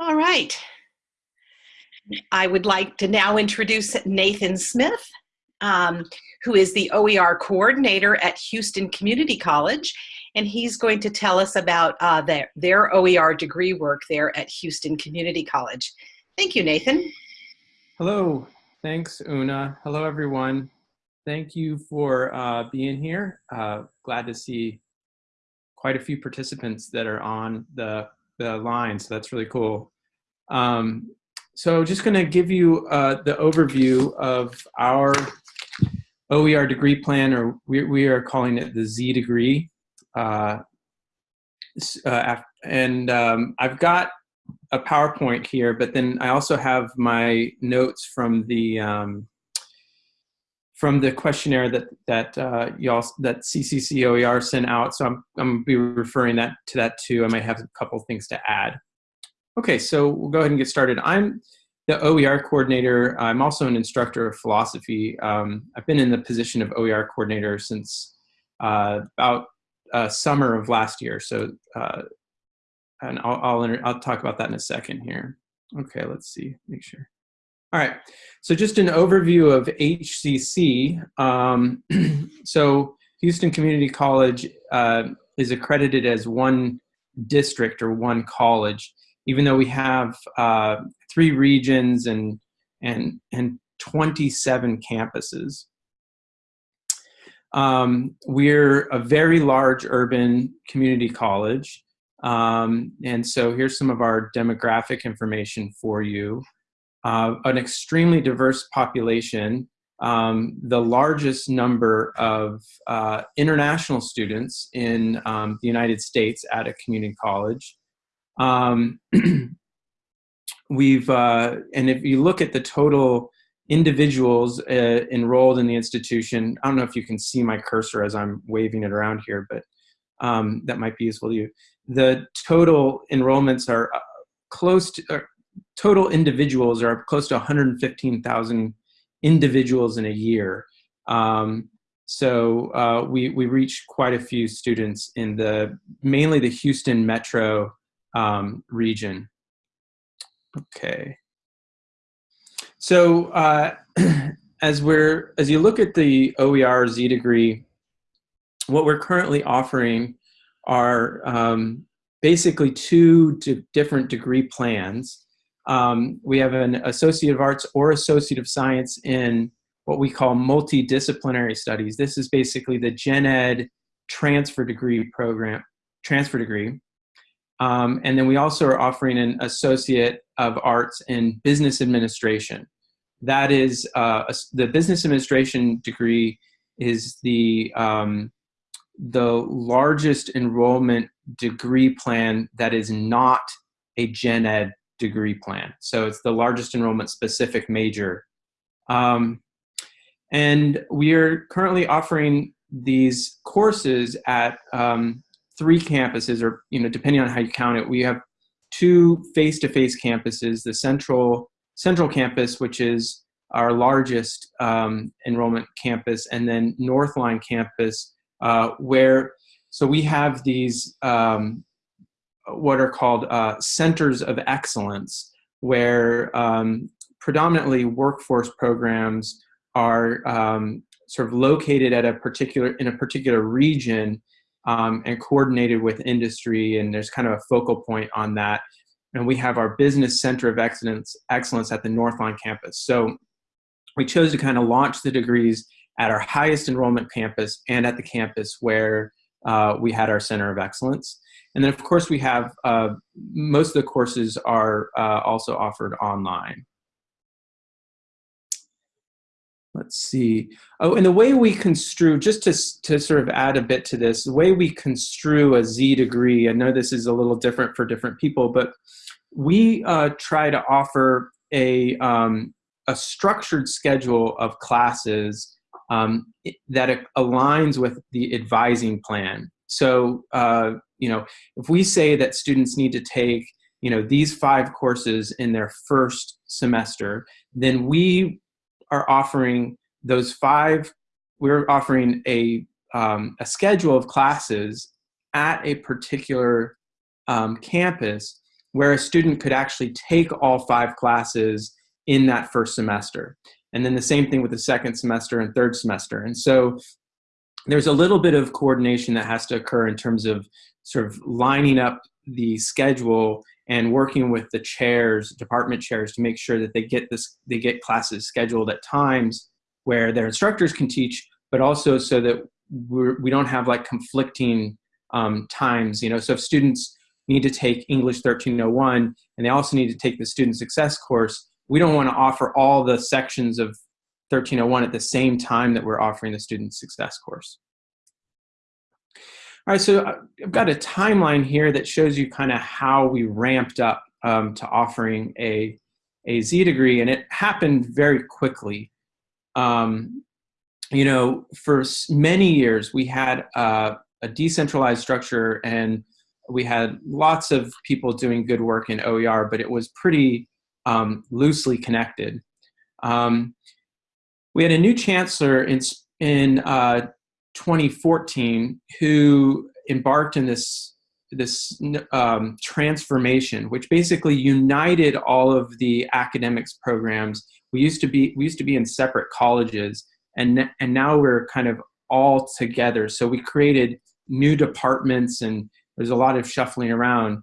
All right. I would like to now introduce Nathan Smith, um, who is the OER coordinator at Houston Community College, and he's going to tell us about uh, their, their OER degree work there at Houston Community College. Thank you, Nathan. Hello. Thanks, Una. Hello, everyone. Thank you for uh, being here. Uh, glad to see quite a few participants that are on the, the line, so that's really cool. Um, so just going to give you uh, the overview of our OER degree plan, or we, we are calling it the Z degree. Uh, uh, and um, I've got a PowerPoint here, but then I also have my notes from the um, from the questionnaire that that uh, y'all that CCC OER sent out. So I'm I'm gonna be referring that to that too. I might have a couple things to add. Okay, so we'll go ahead and get started. I'm the OER coordinator. I'm also an instructor of philosophy. Um, I've been in the position of OER coordinator since uh, about uh, summer of last year. So, uh, and I'll, I'll, I'll talk about that in a second here. Okay, let's see, make sure. All right, so just an overview of HCC. Um, so Houston Community College uh, is accredited as one district or one college, even though we have uh, three regions and, and, and 27 campuses. Um, we're a very large urban community college. Um, and so here's some of our demographic information for you uh, an extremely diverse population, um, the largest number of uh, international students in um, the United States at a community college. Um, we've, uh, and if you look at the total individuals uh, enrolled in the institution, I don't know if you can see my cursor as I'm waving it around here, but um, that might be useful to you. The total enrollments are uh, close to, uh, total individuals are close to 115,000 individuals in a year. Um, so uh, we, we reach quite a few students in the, mainly the Houston metro um, region. Okay. So uh, as we're, as you look at the OER Z degree, what we're currently offering are um, basically two different degree plans. Um, we have an Associate of Arts or Associate of Science in what we call multidisciplinary studies. This is basically the gen ed transfer degree program, transfer degree. Um, and then we also are offering an Associate of Arts in Business Administration. That is, uh, a, the Business Administration degree is the, um, the largest enrollment degree plan that is not a gen ed degree plan. So it's the largest enrollment specific major. Um, and we are currently offering these courses at um, three campuses, or you know, depending on how you count it, we have two face-to-face -face campuses, the central, central campus, which is our largest um, enrollment campus, and then Northline campus, uh, where, so we have these um, what are called uh, centers of excellence, where um, predominantly workforce programs are um, sort of located at a particular in a particular region um, and coordinated with industry, and there's kind of a focal point on that. And we have our business center of excellence excellence at the Northline campus. So we chose to kind of launch the degrees at our highest enrollment campus and at the campus where uh, we had our center of excellence. And then of course we have, uh, most of the courses are uh, also offered online. Let's see. Oh, and the way we construe, just to, to sort of add a bit to this, the way we construe a Z degree, I know this is a little different for different people, but we uh, try to offer a, um, a structured schedule of classes um, that aligns with the advising plan. So, uh, you know, if we say that students need to take, you know, these five courses in their first semester, then we are offering those five, we're offering a, um, a schedule of classes at a particular um, campus where a student could actually take all five classes in that first semester. And then the same thing with the second semester and third semester. And so there's a little bit of coordination that has to occur in terms of sort of lining up the schedule and working with the chairs, department chairs, to make sure that they get this, they get classes scheduled at times where their instructors can teach, but also so that we're, we do not have like conflicting um, times. You know, so if students need to take English 1301 and they also need to take the student success course, we don't want to offer all the sections of 1301 at the same time that we're offering the student success course. All right, so I've got a timeline here that shows you kind of how we ramped up um, to offering a, a Z degree, and it happened very quickly. Um, you know, for many years, we had uh, a decentralized structure and we had lots of people doing good work in OER, but it was pretty um, loosely connected. Um, we had a new chancellor in, in uh, 2014 who embarked in this this um, transformation, which basically united all of the academics programs. We used to be we used to be in separate colleges, and and now we're kind of all together. So we created new departments, and there's a lot of shuffling around.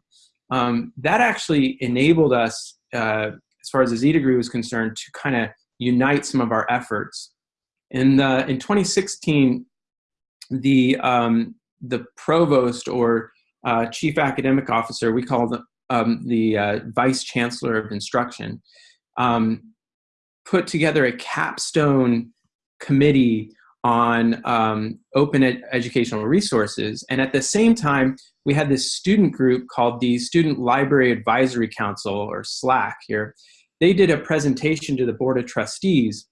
Um, that actually enabled us, uh, as far as the Z degree was concerned, to kind of unite some of our efforts. In the in 2016, the um, the provost or uh, chief academic officer, we call the um, the uh, vice chancellor of instruction, um, put together a capstone committee on um, open ed educational resources. And at the same time, we had this student group called the Student Library Advisory Council, or SLAC here. They did a presentation to the Board of Trustees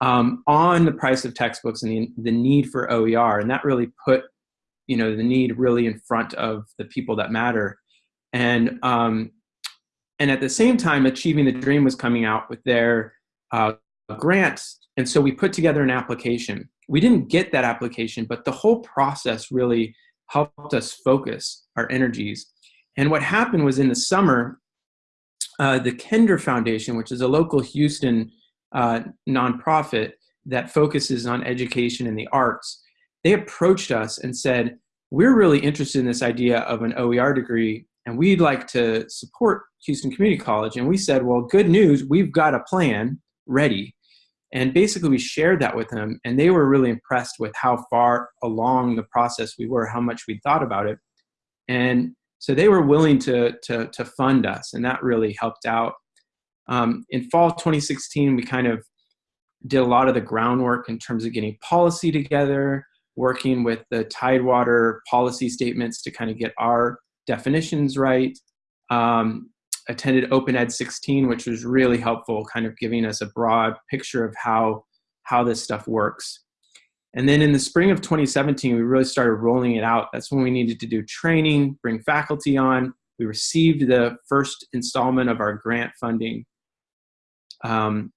um, on the price of textbooks and the, the need for OER. And that really put you know, the need really in front of the people that matter. And, um, and at the same time, Achieving the Dream was coming out with their uh, grants. And so we put together an application. We didn't get that application, but the whole process really helped us focus our energies. And what happened was in the summer, uh, the Kinder Foundation, which is a local Houston uh, nonprofit that focuses on education and the arts, they approached us and said, we're really interested in this idea of an OER degree and we'd like to support Houston Community College. And we said, well, good news, we've got a plan ready. And basically we shared that with them and they were really impressed with how far along the process we were, how much we thought about it. And so they were willing to, to, to fund us and that really helped out. Um, in fall 2016, we kind of did a lot of the groundwork in terms of getting policy together, working with the Tidewater policy statements to kind of get our definitions right. Um, attended Open Ed 16, which was really helpful, kind of giving us a broad picture of how, how this stuff works. And then in the spring of 2017, we really started rolling it out. That's when we needed to do training, bring faculty on. We received the first installment of our grant funding. Um,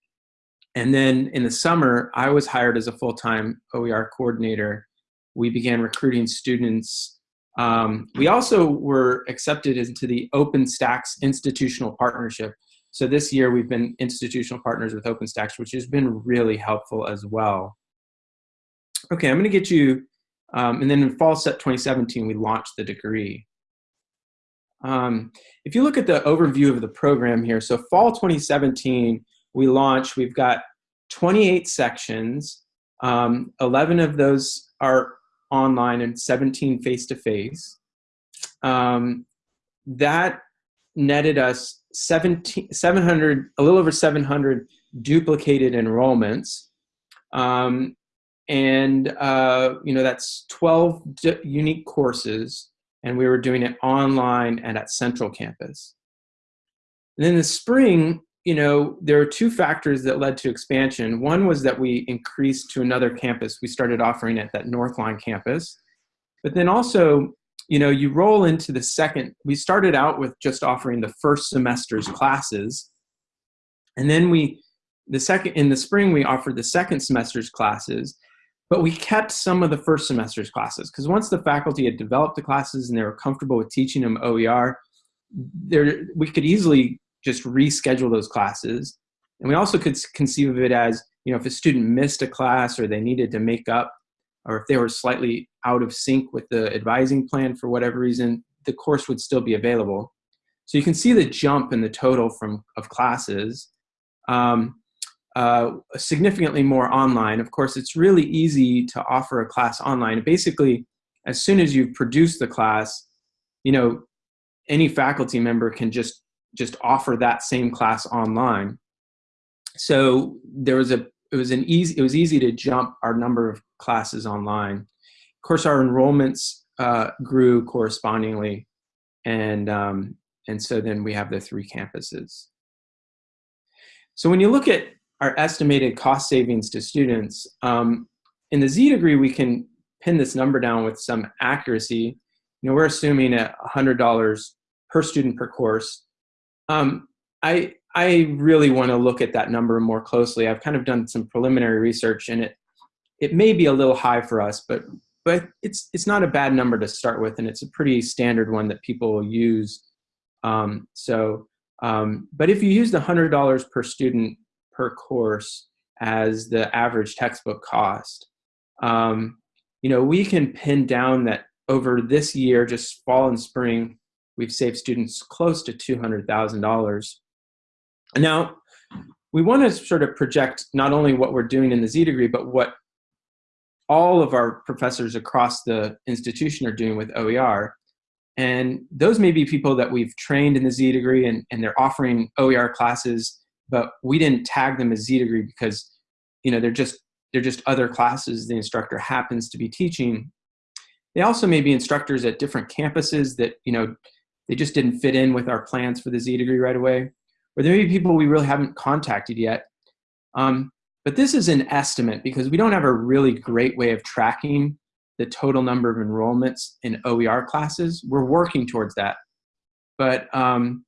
and then in the summer, I was hired as a full-time OER coordinator. We began recruiting students. Um, we also were accepted into the OpenStax institutional partnership. So this year we've been institutional partners with OpenStax, which has been really helpful as well. Okay, I'm gonna get you, um, and then in fall set 2017, we launched the degree. Um, if you look at the overview of the program here, so fall 2017, we launched, we've got 28 sections. Um, 11 of those are online and 17 face-to-face. -face. Um, that netted us 17, 700, a little over 700 duplicated enrollments. Um, and, uh, you know, that's 12 unique courses and we were doing it online and at Central Campus. And in the spring, you know, there are two factors that led to expansion. One was that we increased to another campus. We started offering at that Northline campus. But then also, you know, you roll into the second, we started out with just offering the first semester's classes. And then we, the second, in the spring, we offered the second semester's classes, but we kept some of the first semester's classes because once the faculty had developed the classes and they were comfortable with teaching them OER, there we could easily just reschedule those classes. And we also could conceive of it as, you know, if a student missed a class or they needed to make up, or if they were slightly out of sync with the advising plan for whatever reason, the course would still be available. So you can see the jump in the total from of classes. Um, uh, significantly more online. Of course, it's really easy to offer a class online. Basically, as soon as you've produced the class, you know, any faculty member can just just offer that same class online. So there was a it was an easy it was easy to jump our number of classes online. Of course, our enrollments uh, grew correspondingly, and um, and so then we have the three campuses. So when you look at our estimated cost savings to students, um, in the Z degree, we can pin this number down with some accuracy. You know, we're assuming at $100 per student per course. Um, I, I really want to look at that number more closely. I've kind of done some preliminary research and it, it may be a little high for us, but, but it's, it's not a bad number to start with and it's a pretty standard one that people use. Um, so, um, but if you use the $100 per student per course as the average textbook cost, um, you know, we can pin down that over this year, just fall and spring, we've saved students close to $200,000. Now, we want to sort of project not only what we're doing in the Z degree, but what all of our professors across the institution are doing with OER. And those may be people that we've trained in the Z degree and, and they're offering OER classes, but we didn't tag them as Z degree because, you know, they're just, they're just other classes the instructor happens to be teaching. They also may be instructors at different campuses that, you know, they just didn't fit in with our plans for the Z degree right away. Or there may be people we really haven't contacted yet. Um, but this is an estimate because we don't have a really great way of tracking the total number of enrollments in OER classes. We're working towards that. But um,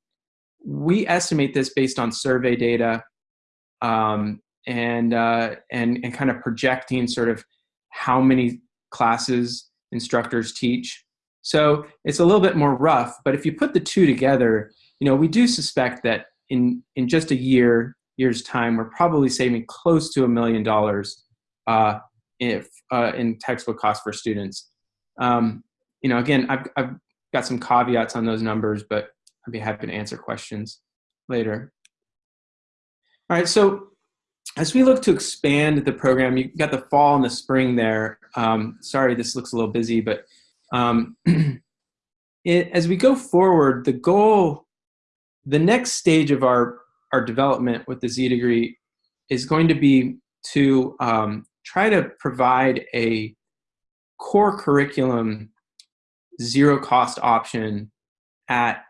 we estimate this based on survey data um, and, uh, and, and kind of projecting sort of how many classes instructors teach. So it's a little bit more rough, but if you put the two together, you know, we do suspect that in, in just a year, year's time, we're probably saving close to a million dollars uh, if uh, in textbook costs for students. Um, you know, again, I've, I've got some caveats on those numbers, but I'd be happy to answer questions later. All right, so as we look to expand the program, you've got the fall and the spring there. Um, sorry, this looks a little busy, but um, it, as we go forward, the goal, the next stage of our, our development with the Z degree is going to be to um, try to provide a core curriculum zero cost option at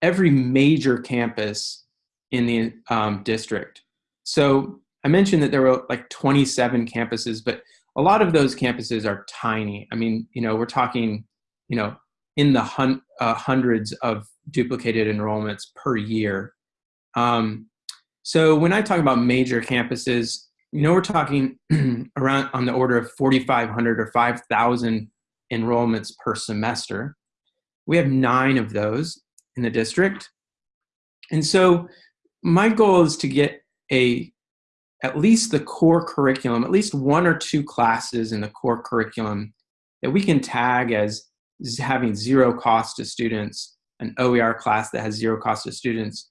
every major campus in the um, district. So I mentioned that there were like 27 campuses, but a lot of those campuses are tiny. I mean, you know, we're talking, you know, in the hun uh, hundreds of duplicated enrollments per year. Um, so when I talk about major campuses, you know, we're talking around on the order of 4,500 or 5,000 enrollments per semester. We have nine of those in the district. And so my goal is to get a at least the core curriculum, at least one or two classes in the core curriculum that we can tag as having zero cost to students, an OER class that has zero cost to students.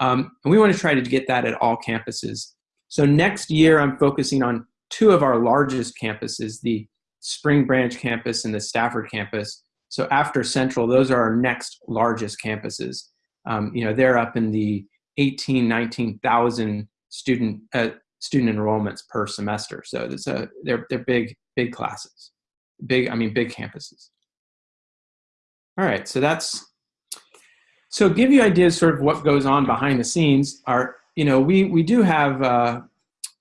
Um, and we want to try to get that at all campuses. So next year, I'm focusing on two of our largest campuses, the Spring Branch campus and the Stafford campus. So after Central, those are our next largest campuses. Um, you know, they're up in the 18, 19,000 student uh, student enrollments per semester. So it's a, they're, they're big, big classes, big, I mean, big campuses. All right, so that's, so give you ideas sort of what goes on behind the scenes. Are you know, we, we do have uh,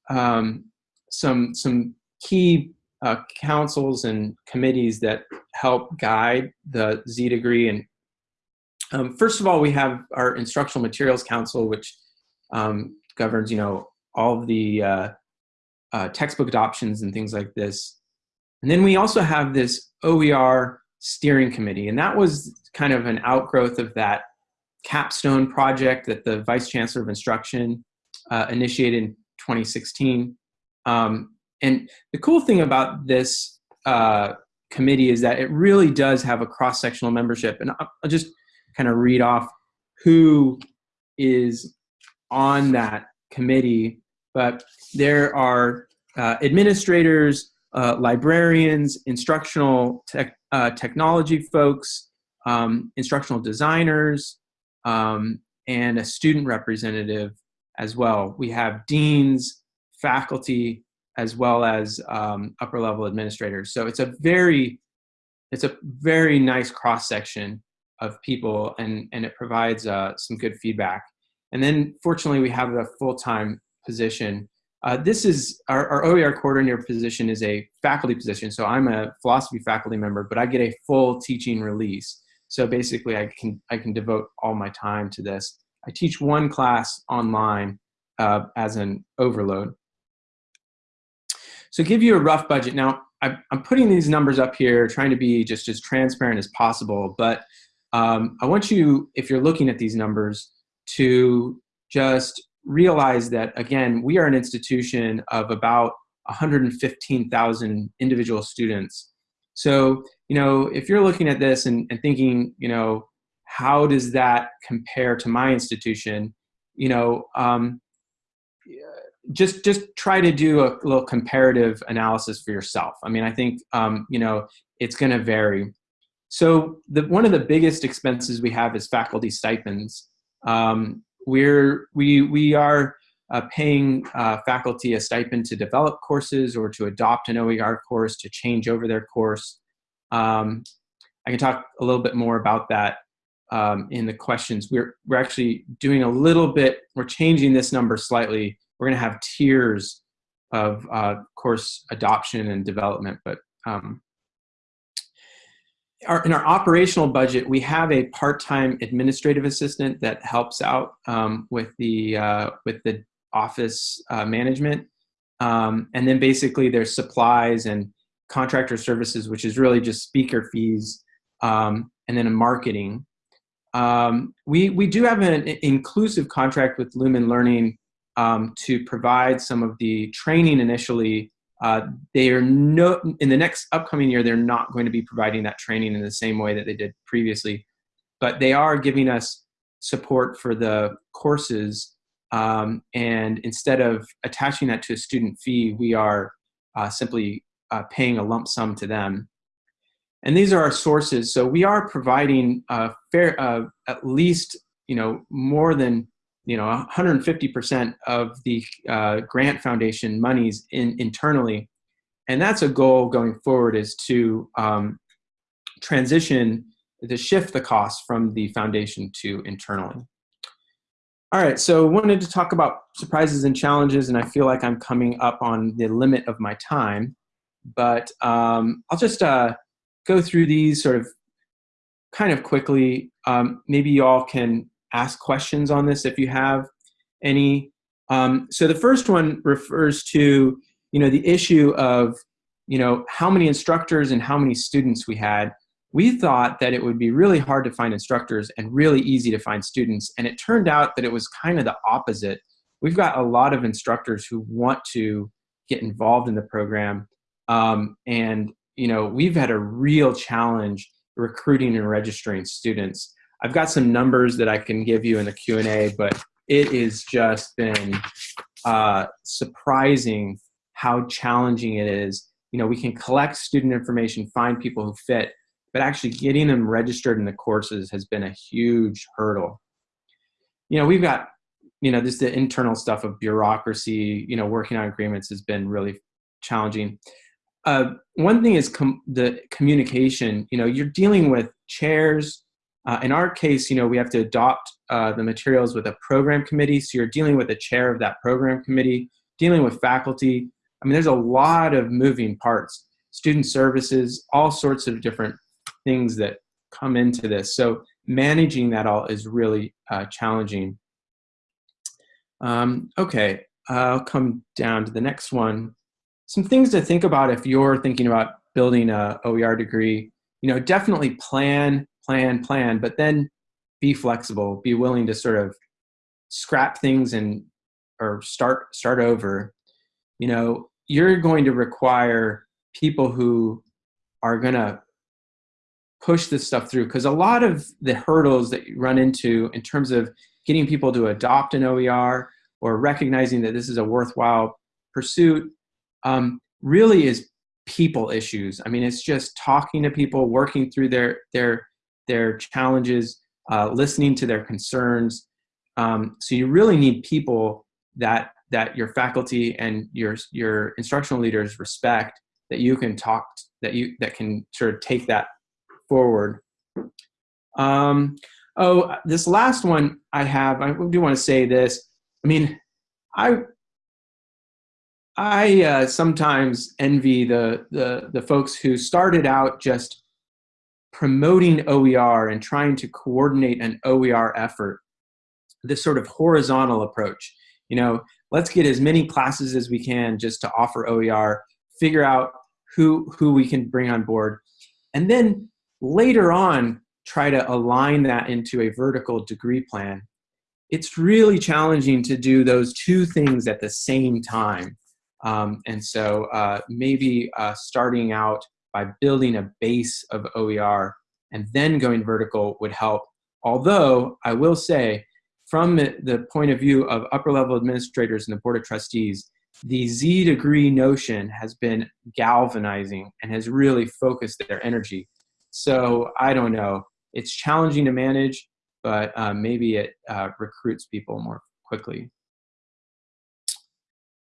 um, some, some key uh, councils and committees that help guide the Z degree. And um, first of all, we have our Instructional Materials Council, which um, governs, you know, all of the uh, uh, textbook adoptions and things like this. And then we also have this OER steering committee. And that was kind of an outgrowth of that capstone project that the Vice Chancellor of Instruction uh, initiated in 2016. Um, and the cool thing about this uh, committee is that it really does have a cross-sectional membership. And I'll, I'll just kind of read off who is on that committee. But there are uh, administrators, uh, librarians, instructional uh, technology folks, um, instructional designers, um, and a student representative as well. We have deans, faculty, as well as um, upper level administrators. So it's a very, it's a very nice cross section of people, and and it provides uh, some good feedback. And then fortunately, we have a full time position. Uh, this is our, our OER coordinator position is a faculty position. So I'm a philosophy faculty member, but I get a full teaching release. So basically, I can I can devote all my time to this. I teach one class online uh, as an overload. So give you a rough budget. Now, I'm putting these numbers up here, trying to be just as transparent as possible, but um, I want you, if you're looking at these numbers, to just realize that, again, we are an institution of about 115,000 individual students. So, you know, if you're looking at this and, and thinking, you know, how does that compare to my institution? You know, um, just just try to do a little comparative analysis for yourself. I mean, I think um, you know it's going to vary. So the one of the biggest expenses we have is faculty stipends. Um, we're we we are uh, paying uh, faculty a stipend to develop courses or to adopt an OER course to change over their course. Um, I can talk a little bit more about that um, in the questions. We're we're actually doing a little bit. We're changing this number slightly we're going to have tiers of uh, course adoption and development, but um, our, in our operational budget, we have a part-time administrative assistant that helps out um, with the uh, with the office uh, management, um, and then basically there's supplies and contractor services, which is really just speaker fees, um, and then a marketing. Um, we we do have an inclusive contract with Lumen Learning um, to provide some of the training initially. Uh, they are no in the next upcoming year. They're not going to be providing that training in the same way that they did previously, but they are giving us support for the courses. Um, and instead of attaching that to a student fee, we are uh, simply uh, paying a lump sum to them. And these are our sources. So we are providing a fair, uh, at least you know more than you know 150% of the uh, grant foundation monies in, internally. And that's a goal going forward is to um, transition to shift the cost from the foundation to internally. All right so wanted to talk about surprises and challenges and i feel like i'm coming up on the limit of my time. But um, i'll just uh, go through these sort of kind of quickly. Um, maybe you all can ask questions on this if you have any. Um, so the first one refers to, you know, the issue of, you know, how many instructors and how many students we had. We thought that it would be really hard to find instructors and really easy to find students. And it turned out that it was kind of the opposite. We've got a lot of instructors who want to get involved in the program. Um, and, you know, we've had a real challenge recruiting and registering students. I've got some numbers that I can give you in the Q&A, but it has just been uh, surprising how challenging it is. You know, we can collect student information, find people who fit, but actually getting them registered in the courses has been a huge hurdle. You know, we've got, you know, just the internal stuff of bureaucracy, you know, working on agreements has been really challenging. Uh, one thing is com the communication, you know, you're dealing with chairs, uh, in our case, you know, we have to adopt uh, the materials with a program committee. So you're dealing with the chair of that program committee, dealing with faculty. I mean, there's a lot of moving parts, student services, all sorts of different things that come into this. So managing that all is really uh, challenging. Um, okay, I'll come down to the next one. Some things to think about if you're thinking about building a OER degree you know, definitely plan, plan, plan, but then be flexible, be willing to sort of scrap things and or start start over. You know, you're going to require people who are going to push this stuff through because a lot of the hurdles that you run into in terms of getting people to adopt an OER or recognizing that this is a worthwhile pursuit um, really is people issues. I mean, it's just talking to people, working through their their their challenges, uh, listening to their concerns. Um, so you really need people that that your faculty and your your instructional leaders respect that you can talk that you that can sort of take that forward. Um, oh, this last one I have, I do want to say this. I mean, I I uh, sometimes envy the, the the folks who started out just promoting OER and trying to coordinate an OER effort. This sort of horizontal approach. You know, let's get as many classes as we can just to offer OER. Figure out who who we can bring on board, and then later on try to align that into a vertical degree plan, it's really challenging to do those two things at the same time. Um, and so uh, maybe uh, starting out by building a base of OER and then going vertical would help. Although I will say, from the point of view of upper level administrators and the board of trustees, the Z degree notion has been galvanizing and has really focused their energy. So I don't know. It's challenging to manage, but uh, maybe it uh, recruits people more quickly.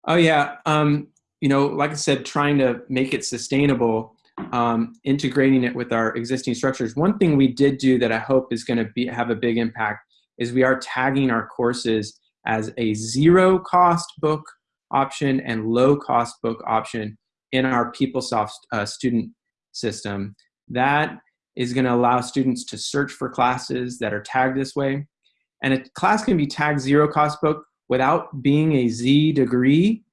Oh yeah, um, you know, like I said, trying to make it sustainable, um, integrating it with our existing structures. One thing we did do that I hope is going to be have a big impact is we are tagging our courses as a zero cost book option and low cost book option in our PeopleSoft uh, student system. That is going to allow students to search for classes that are tagged this way. And a class can be tagged zero cost book without being a Z degree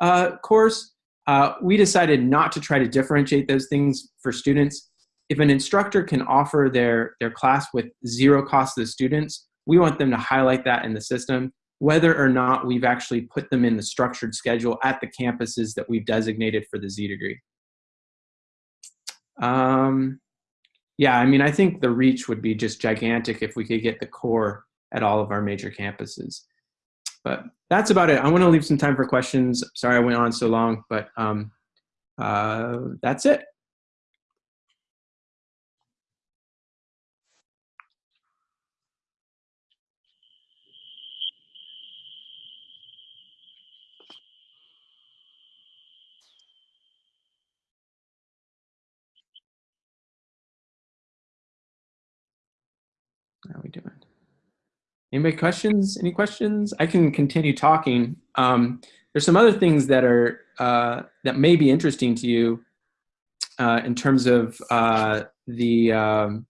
uh, course. Uh, we decided not to try to differentiate those things for students. If an instructor can offer their, their class with zero cost to the students, we want them to highlight that in the system, whether or not we've actually put them in the structured schedule at the campuses that we've designated for the Z degree. Um, yeah, I mean, I think the reach would be just gigantic if we could get the core at all of our major campuses. But that's about it. I want to leave some time for questions. Sorry I went on so long, but um, uh, that's it. How are we doing? Anybody questions? Any questions? I can continue talking. Um, there's some other things that are uh, that may be interesting to you uh, in terms of uh, the um,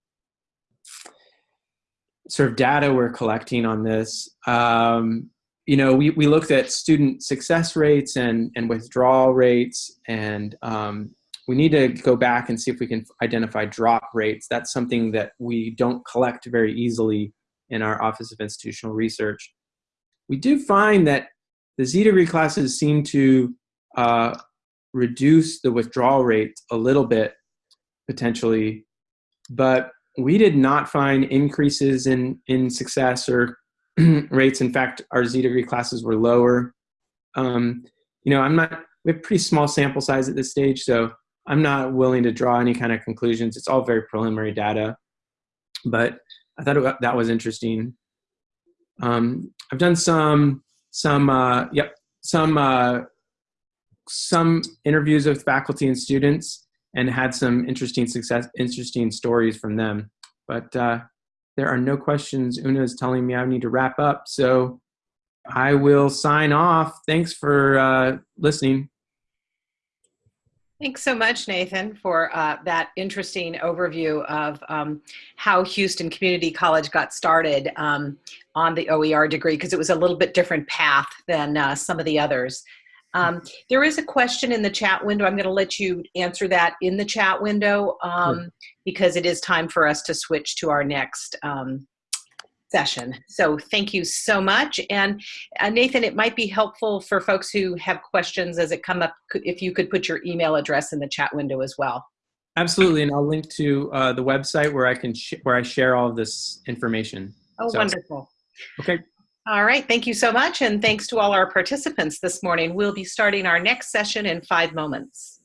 sort of data we're collecting on this. Um, you know, we, we looked at student success rates and, and withdrawal rates and um, we need to go back and see if we can identify drop rates. That's something that we don't collect very easily in our Office of Institutional Research. We do find that the Z degree classes seem to uh, reduce the withdrawal rate a little bit, potentially, but we did not find increases in, in success or rates. In fact, our Z degree classes were lower. Um, you know, I'm not, we have pretty small sample size at this stage, so I'm not willing to draw any kind of conclusions. It's all very preliminary data, but I thought it, that was interesting. Um, I've done some, some, uh, yep, some, uh, some interviews with faculty and students and had some interesting success, interesting stories from them. But uh, there are no questions. Una is telling me I need to wrap up, so I will sign off. Thanks for uh, listening. Thanks so much, Nathan, for uh, that interesting overview of um, how Houston Community College got started um, on the OER degree, because it was a little bit different path than uh, some of the others. Um, there is a question in the chat window. I'm going to let you answer that in the chat window um, because it is time for us to switch to our next um, session. So thank you so much. And uh, Nathan, it might be helpful for folks who have questions as it come up, if you could put your email address in the chat window as well. Absolutely, and I'll link to uh, the website where I can sh- where I share all of this information. Oh, So- wonderful. Okay. All right, thank you so much. And thanks to all our participants this morning. We'll be starting our next session in five moments.